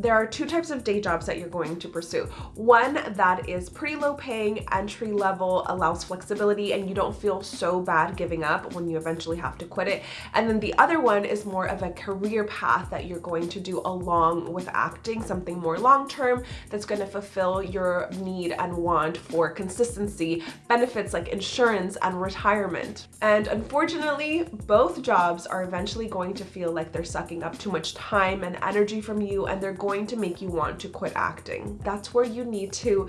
there are two types of day jobs that you're going to pursue. One that is pretty low paying, entry level, allows flexibility, and you don't feel so bad giving up when you eventually have to quit it. And then the other one is more of a career path that you're going to do along with acting, something more long term that's going to fulfill your need and want for consistency, benefits like insurance and retirement. And unfortunately, both jobs are eventually going to feel like they're sucking up too much time and energy from you and they're going to make you want to quit acting. That's where you need to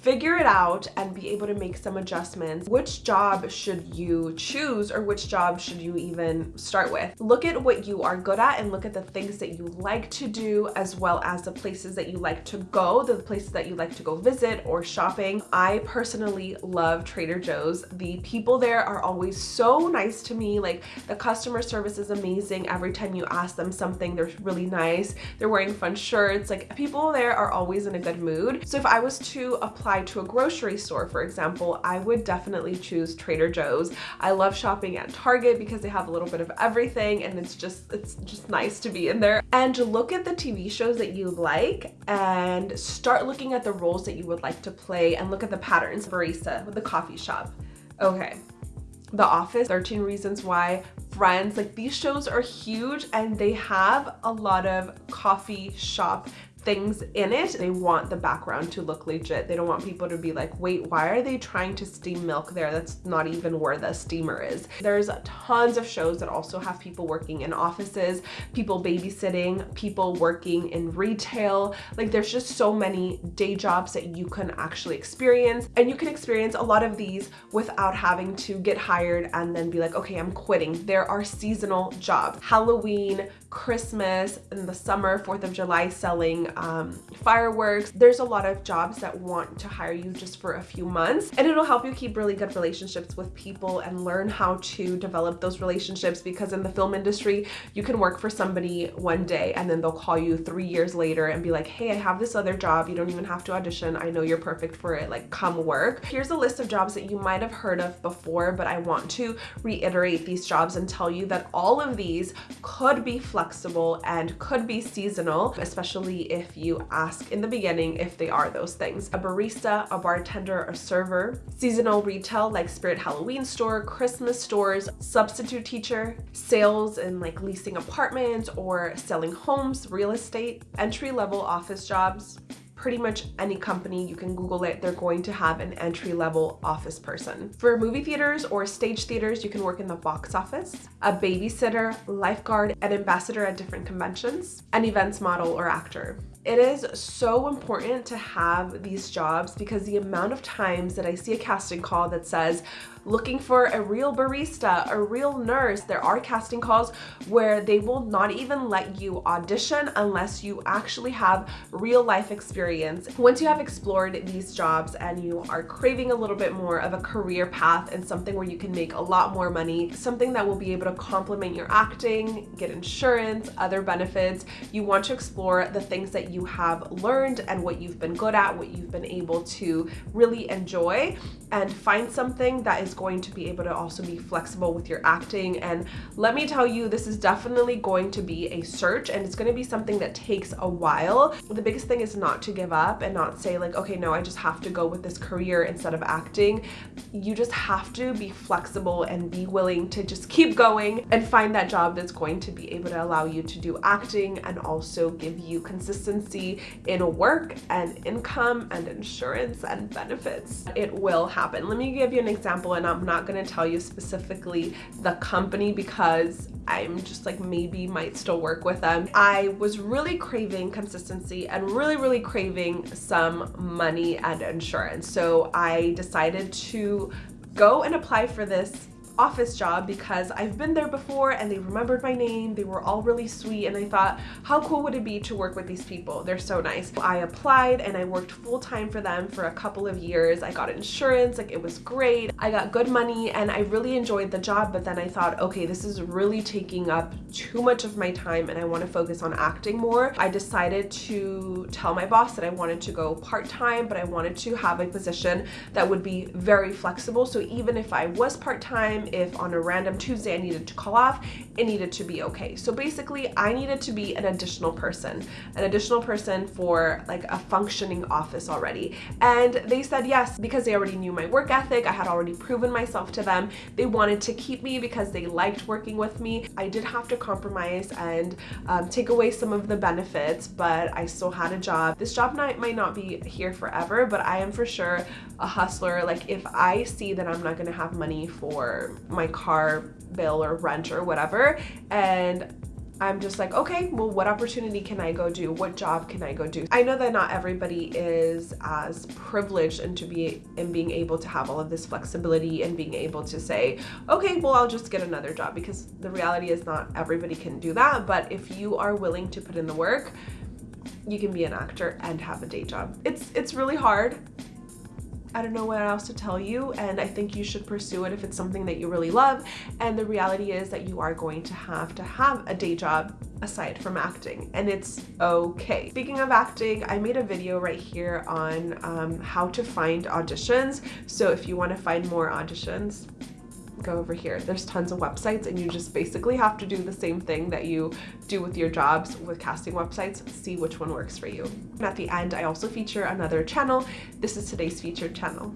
figure it out and be able to make some adjustments. Which job should you choose or which job should you even start with? Look at what you are good at and look at the things that you like to do as well as the places that you like to go, the places that you like to go visit or shopping. I personally love Trader Joe's. The people there are always so nice to me. Like the customer service is amazing. Every time you ask them something, they're really nice. They're wearing fun shirts. Like people there are always in a good mood. So if I was to apply to a grocery store, for example, I would definitely choose Trader Joe's. I love shopping at Target because they have a little bit of everything and it's just, it's just nice to be in there. And look at the TV shows that you like and start looking at the roles that you would like to play and look at the patterns. Barista with the coffee shop. Okay. The Office, 13 Reasons Why, Friends, like these shows are huge and they have a lot of coffee shop things in it. They want the background to look legit. They don't want people to be like, wait, why are they trying to steam milk there? That's not even where the steamer is. There's tons of shows that also have people working in offices, people babysitting, people working in retail. Like there's just so many day jobs that you can actually experience. And you can experience a lot of these without having to get hired and then be like, okay, I'm quitting. There are seasonal jobs. Halloween, Christmas, in the summer, 4th of July selling um, fireworks. There's a lot of jobs that want to hire you just for a few months and it'll help you keep really good relationships with people and learn how to develop those relationships because in the film industry, you can work for somebody one day and then they'll call you three years later and be like, hey, I have this other job. You don't even have to audition. I know you're perfect for it. Like come work. Here's a list of jobs that you might have heard of before, but I want to reiterate these jobs and tell you that all of these could be flexible and could be seasonal, especially if if you ask in the beginning if they are those things. A barista, a bartender, a server, seasonal retail like Spirit Halloween store, Christmas stores, substitute teacher, sales and like leasing apartments or selling homes, real estate, entry-level office jobs, pretty much any company, you can Google it, they're going to have an entry-level office person. For movie theaters or stage theaters, you can work in the box office, a babysitter, lifeguard, an ambassador at different conventions, an events model or actor. It is so important to have these jobs because the amount of times that I see a casting call that says, looking for a real barista, a real nurse. There are casting calls where they will not even let you audition unless you actually have real life experience. Once you have explored these jobs and you are craving a little bit more of a career path and something where you can make a lot more money, something that will be able to complement your acting, get insurance, other benefits, you want to explore the things that you have learned and what you've been good at, what you've been able to really enjoy and find something that is going to be able to also be flexible with your acting. And let me tell you, this is definitely going to be a search and it's going to be something that takes a while. The biggest thing is not to give up and not say like, okay, no, I just have to go with this career instead of acting. You just have to be flexible and be willing to just keep going and find that job that's going to be able to allow you to do acting and also give you consistency in work and income and insurance and benefits. It will happen. Let me give you an example and I'm not going to tell you specifically the company because I'm just like maybe might still work with them. I was really craving consistency and really, really craving some money and insurance. So I decided to go and apply for this office job because I've been there before and they remembered my name. They were all really sweet and I thought, how cool would it be to work with these people? They're so nice. I applied and I worked full time for them for a couple of years. I got insurance, like it was great. I got good money and I really enjoyed the job, but then I thought, okay, this is really taking up too much of my time and I want to focus on acting more. I decided to tell my boss that I wanted to go part-time, but I wanted to have a position that would be very flexible. So even if I was part-time, if on a random Tuesday I needed to call off, it needed to be okay. So basically I needed to be an additional person, an additional person for like a functioning office already. And they said yes, because they already knew my work ethic, I had already proven myself to them. They wanted to keep me because they liked working with me. I did have to compromise and um, take away some of the benefits, but I still had a job. This job might not be here forever, but I am for sure a hustler. Like if I see that I'm not gonna have money for my car bill or rent or whatever, and I'm just like, okay, well, what opportunity can I go do? What job can I go do? I know that not everybody is as privileged and to be in being able to have all of this flexibility and being able to say, okay, well, I'll just get another job because the reality is not everybody can do that. But if you are willing to put in the work, you can be an actor and have a day job. It's it's really hard. I don't know what else to tell you and I think you should pursue it if it's something that you really love and the reality is that you are going to have to have a day job aside from acting and it's okay. Speaking of acting, I made a video right here on um, how to find auditions so if you want to find more auditions go over here. There's tons of websites and you just basically have to do the same thing that you do with your jobs with casting websites, see which one works for you. And at the end, I also feature another channel. This is today's featured channel.